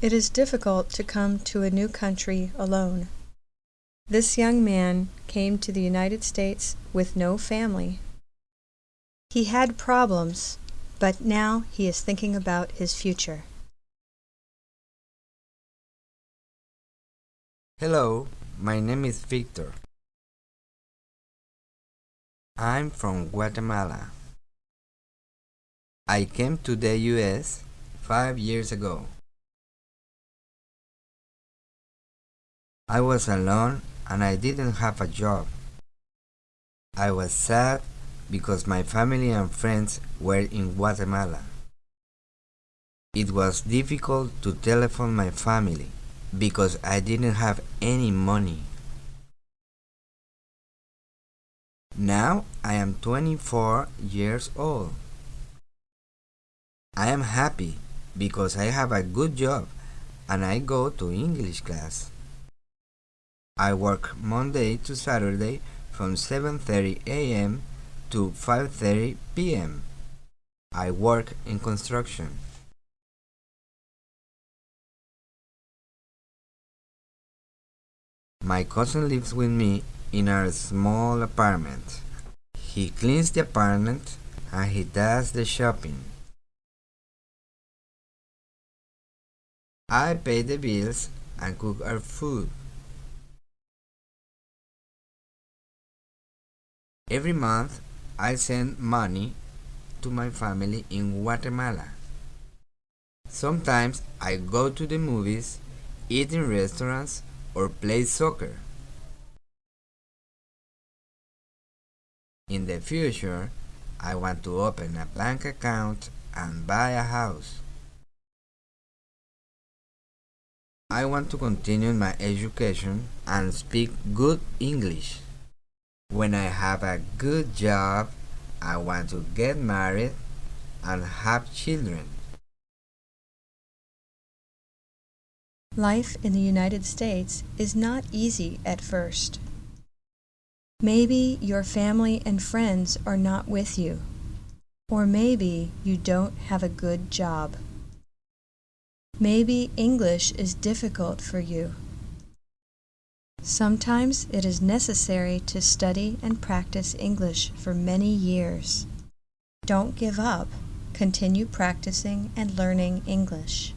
It is difficult to come to a new country alone. This young man came to the United States with no family. He had problems, but now he is thinking about his future. Hello, my name is Victor. I'm from Guatemala. I came to the US five years ago. I was alone and I didn't have a job. I was sad because my family and friends were in Guatemala. It was difficult to telephone my family because I didn't have any money. Now I am 24 years old. I am happy because I have a good job and I go to English class. I work Monday to Saturday from 7.30 a.m. to 5.30 p.m. I work in construction. My cousin lives with me in a small apartment. He cleans the apartment and he does the shopping. I pay the bills and cook our food. Every month, I send money to my family in Guatemala. Sometimes I go to the movies, eat in restaurants, or play soccer. In the future, I want to open a bank account and buy a house. I want to continue my education and speak good English. When I have a good job, I want to get married and have children. Life in the United States is not easy at first. Maybe your family and friends are not with you, or maybe you don't have a good job. Maybe English is difficult for you. Sometimes it is necessary to study and practice English for many years. Don't give up. Continue practicing and learning English.